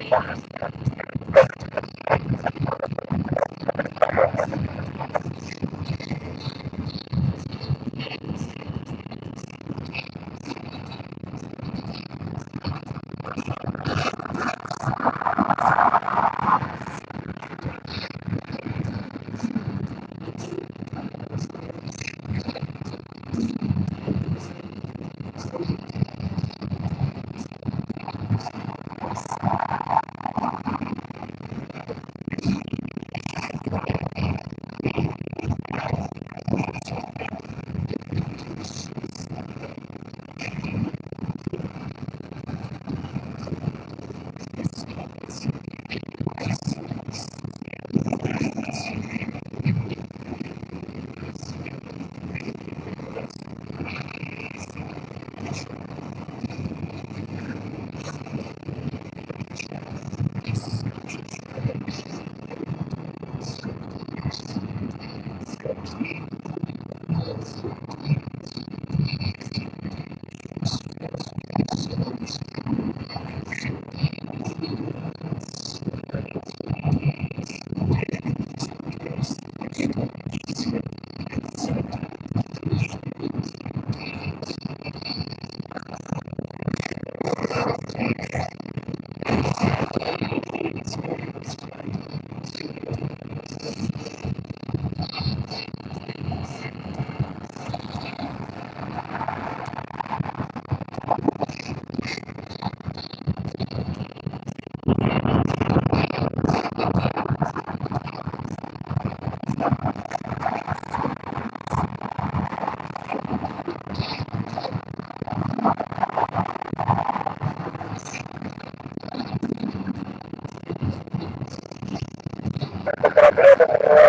performance.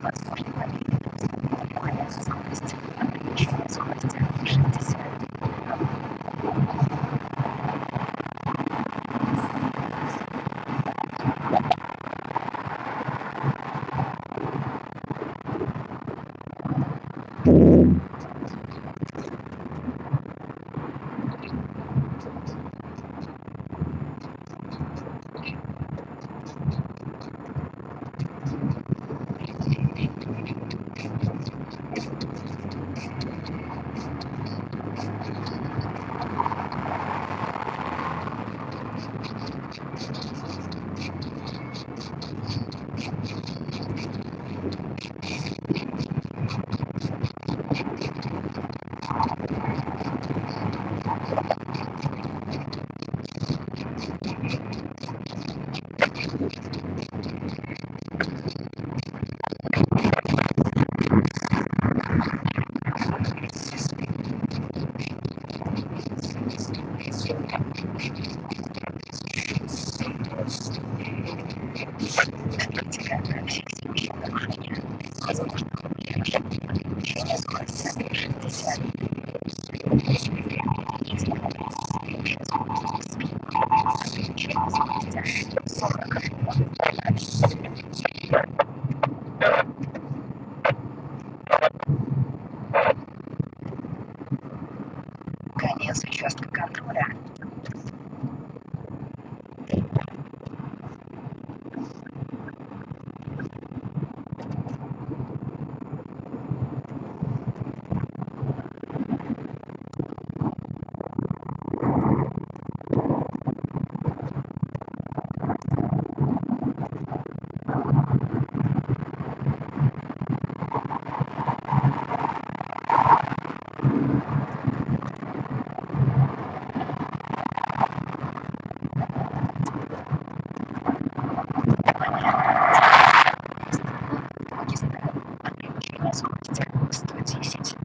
Platz. Конец участка контроля. Скорости 110.